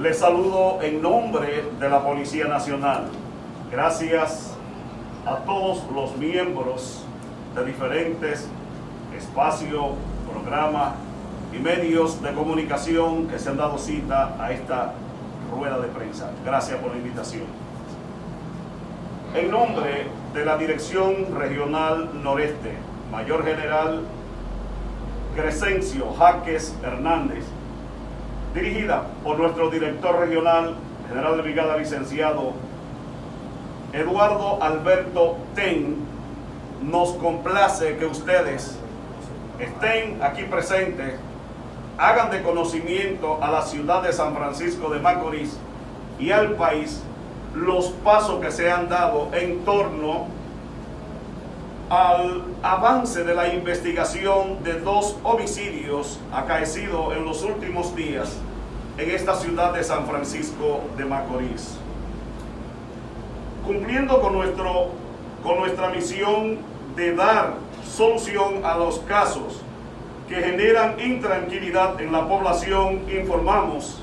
Les saludo en nombre de la Policía Nacional. Gracias a todos los miembros de diferentes espacios, programas y medios de comunicación que se han dado cita a esta rueda de prensa. Gracias por la invitación. En nombre de la Dirección Regional Noreste, Mayor General Crescencio Jaques Hernández, dirigida por nuestro director regional, general de brigada licenciado Eduardo Alberto Ten, nos complace que ustedes estén aquí presentes, hagan de conocimiento a la ciudad de San Francisco de Macorís y al país los pasos que se han dado en torno al avance de la investigación de dos homicidios acaecidos en los últimos días en esta ciudad de San Francisco de Macorís. Cumpliendo con, nuestro, con nuestra misión de dar solución a los casos que generan intranquilidad en la población, informamos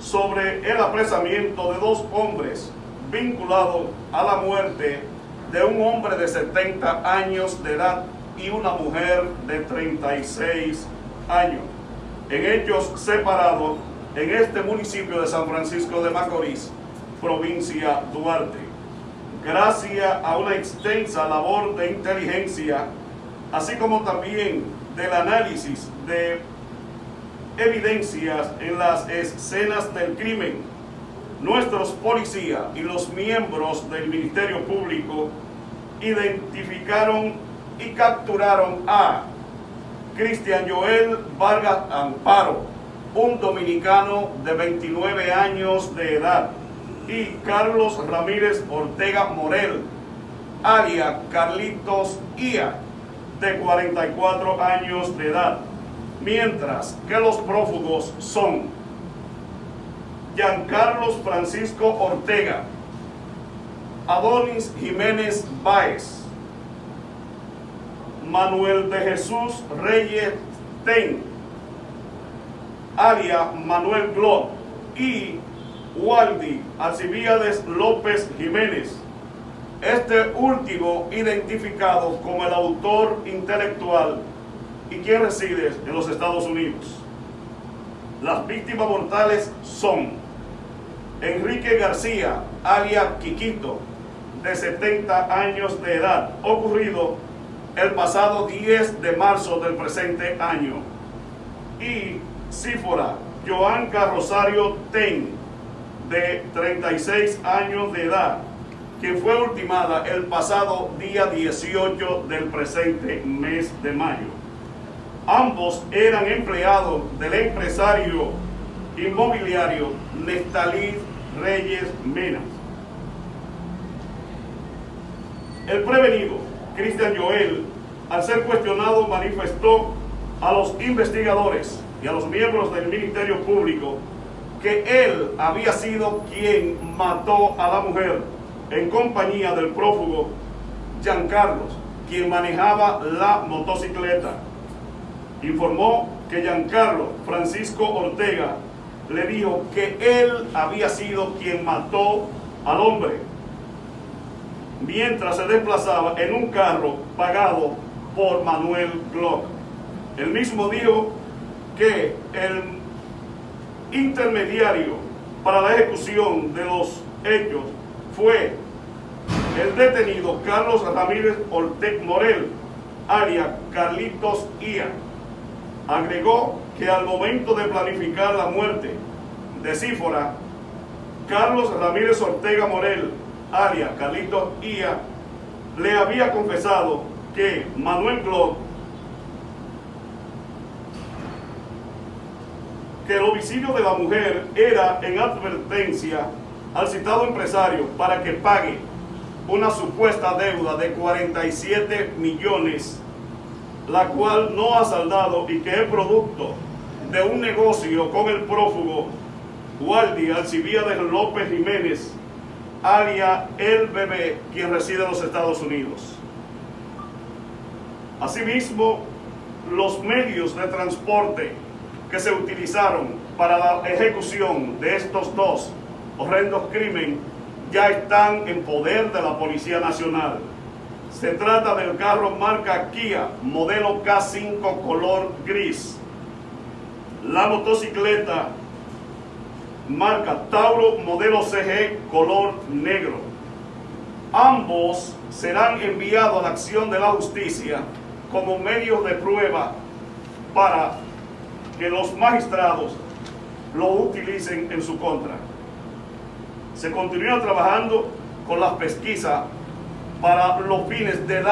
sobre el apresamiento de dos hombres vinculados a la muerte de un hombre de 70 años de edad y una mujer de 36 años, en hechos separados en este municipio de San Francisco de Macorís, provincia Duarte. Gracias a una extensa labor de inteligencia, así como también del análisis de evidencias en las escenas del crimen, nuestros policías y los miembros del Ministerio Público identificaron y capturaron a Cristian Joel Vargas Amparo, un dominicano de 29 años de edad, y Carlos Ramírez Ortega Morel, alia Carlitos Ia, de 44 años de edad, mientras que los prófugos son Giancarlos Francisco Ortega, Adonis Jiménez Báez, Manuel de Jesús Reyes Ten, alia Manuel Glock y Waldi Alcibiades López Jiménez. Este último identificado como el autor intelectual y quien reside en los Estados Unidos. Las víctimas mortales son Enrique García, alia Quiquito, de 70 años de edad, ocurrido el pasado 10 de marzo del presente año. Y Sífora Joanca Rosario Ten, de 36 años de edad, quien fue ultimada el pasado día 18 del presente mes de mayo. Ambos eran empleados del empresario inmobiliario Nestalí Reyes Menas. El prevenido, Cristian Joel, al ser cuestionado manifestó a los investigadores y a los miembros del Ministerio Público que él había sido quien mató a la mujer en compañía del prófugo Giancarlos, quien manejaba la motocicleta. Informó que Giancarlo Francisco Ortega le dijo que él había sido quien mató al hombre mientras se desplazaba en un carro pagado por Manuel Glock. El mismo dijo que el intermediario para la ejecución de los hechos fue el detenido Carlos Ramírez Ortega Morel, aria Carlitos Ia. Agregó que al momento de planificar la muerte de Cífora, Carlos Ramírez Ortega Morel, aria Carlitos Ia, le había confesado que Manuel Glock que el homicidio de la mujer era en advertencia al citado empresario para que pague una supuesta deuda de 47 millones, la cual no ha saldado y que es producto de un negocio con el prófugo Waldi Alcibiades López Jiménez, alia El Bebé, quien reside en los Estados Unidos. Asimismo, los medios de transporte que se utilizaron para la ejecución de estos dos horrendos crímenes ya están en poder de la Policía Nacional. Se trata del carro marca Kia, modelo K5 color gris. La motocicleta marca Tauro, modelo CG color negro. Ambos serán enviados a la acción de la justicia como medios de prueba para que los magistrados lo utilicen en su contra. Se continúa trabajando con las pesquisas para los fines de dar